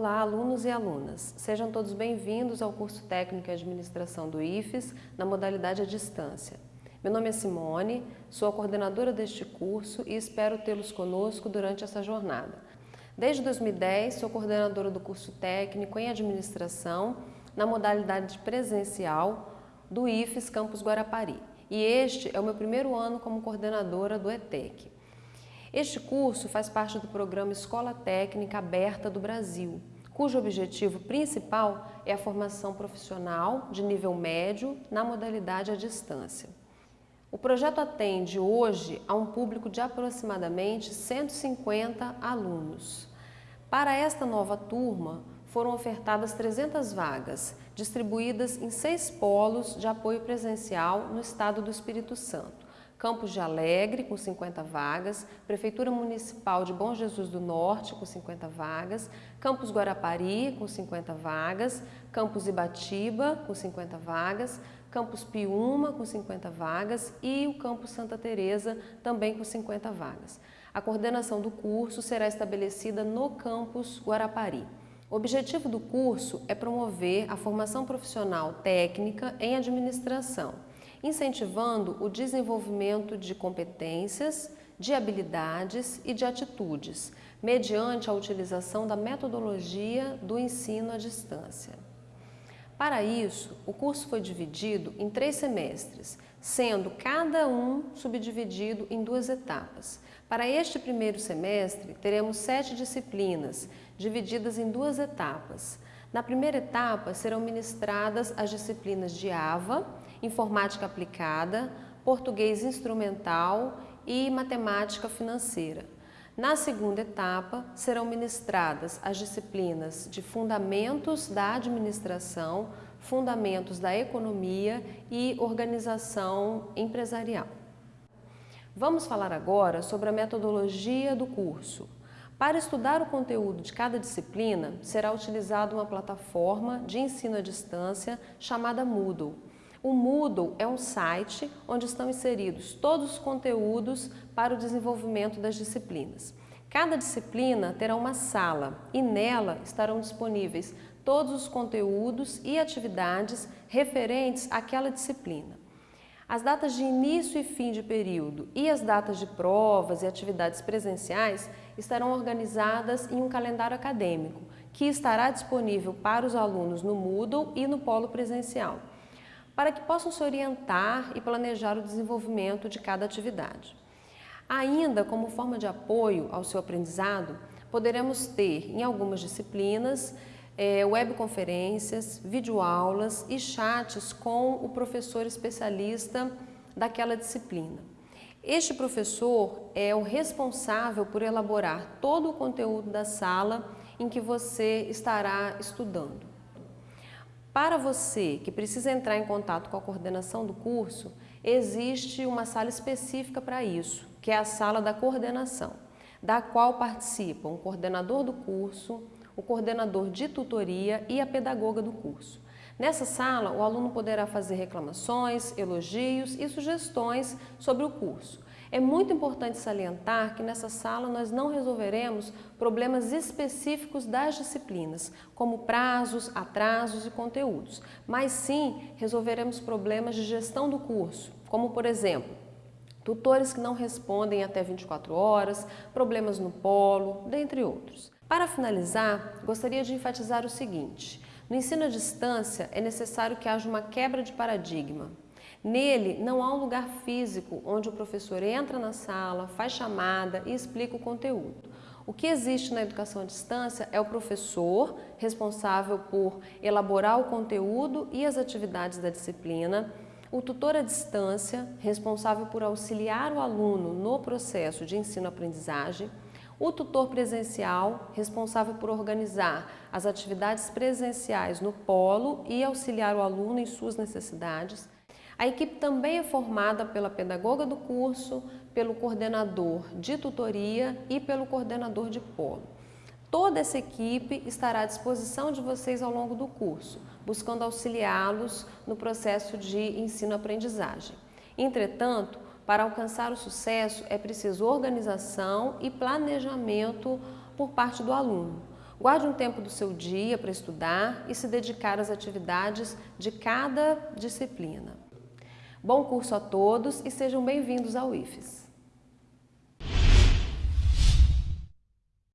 Olá, alunos e alunas. Sejam todos bem-vindos ao curso técnico em administração do IFES, na modalidade à distância. Meu nome é Simone, sou a coordenadora deste curso e espero tê-los conosco durante essa jornada. Desde 2010, sou coordenadora do curso técnico em administração, na modalidade presencial do IFES Campus Guarapari. E este é o meu primeiro ano como coordenadora do ETEC. Este curso faz parte do programa Escola Técnica Aberta do Brasil, cujo objetivo principal é a formação profissional de nível médio na modalidade à distância. O projeto atende hoje a um público de aproximadamente 150 alunos. Para esta nova turma, foram ofertadas 300 vagas, distribuídas em seis polos de apoio presencial no estado do Espírito Santo, Campos de Alegre, com 50 vagas, Prefeitura Municipal de Bom Jesus do Norte, com 50 vagas, Campos Guarapari, com 50 vagas, Campos Ibatiba, com 50 vagas, Campus Piúma, com 50 vagas. E o Campus Santa Teresa, também com 50 vagas. A coordenação do curso será estabelecida no Campus Guarapari. O objetivo do curso é promover a formação profissional técnica em administração, incentivando o desenvolvimento de competências, de habilidades e de atitudes, mediante a utilização da metodologia do ensino à distância. Para isso, o curso foi dividido em três semestres, sendo cada um subdividido em duas etapas. Para este primeiro semestre, teremos sete disciplinas, divididas em duas etapas. Na primeira etapa, serão ministradas as disciplinas de AVA, Informática Aplicada, Português Instrumental e Matemática Financeira. Na segunda etapa, serão ministradas as disciplinas de Fundamentos da Administração, Fundamentos da Economia e Organização Empresarial. Vamos falar agora sobre a metodologia do curso. Para estudar o conteúdo de cada disciplina, será utilizada uma plataforma de ensino à distância chamada Moodle. O Moodle é um site onde estão inseridos todos os conteúdos para o desenvolvimento das disciplinas. Cada disciplina terá uma sala e nela estarão disponíveis todos os conteúdos e atividades referentes àquela disciplina. As datas de início e fim de período e as datas de provas e atividades presenciais estarão organizadas em um calendário acadêmico, que estará disponível para os alunos no Moodle e no polo presencial, para que possam se orientar e planejar o desenvolvimento de cada atividade. Ainda como forma de apoio ao seu aprendizado, poderemos ter em algumas disciplinas é, webconferências, videoaulas e chats com o professor especialista daquela disciplina. Este professor é o responsável por elaborar todo o conteúdo da sala em que você estará estudando. Para você que precisa entrar em contato com a coordenação do curso, existe uma sala específica para isso, que é a sala da coordenação, da qual participam o coordenador do curso, o coordenador de tutoria e a pedagoga do curso. Nessa sala, o aluno poderá fazer reclamações, elogios e sugestões sobre o curso. É muito importante salientar que nessa sala nós não resolveremos problemas específicos das disciplinas, como prazos, atrasos e conteúdos, mas sim resolveremos problemas de gestão do curso, como por exemplo, tutores que não respondem até 24 horas, problemas no polo, dentre outros. Para finalizar, gostaria de enfatizar o seguinte, no ensino à distância é necessário que haja uma quebra de paradigma. Nele não há um lugar físico onde o professor entra na sala, faz chamada e explica o conteúdo. O que existe na educação à distância é o professor responsável por elaborar o conteúdo e as atividades da disciplina, o tutor à distância, responsável por auxiliar o aluno no processo de ensino-aprendizagem, o tutor presencial, responsável por organizar as atividades presenciais no polo e auxiliar o aluno em suas necessidades. A equipe também é formada pela pedagoga do curso, pelo coordenador de tutoria e pelo coordenador de polo. Toda essa equipe estará à disposição de vocês ao longo do curso, buscando auxiliá-los no processo de ensino-aprendizagem. Entretanto, para alcançar o sucesso é preciso organização e planejamento por parte do aluno. Guarde um tempo do seu dia para estudar e se dedicar às atividades de cada disciplina. Bom curso a todos e sejam bem-vindos ao IFES.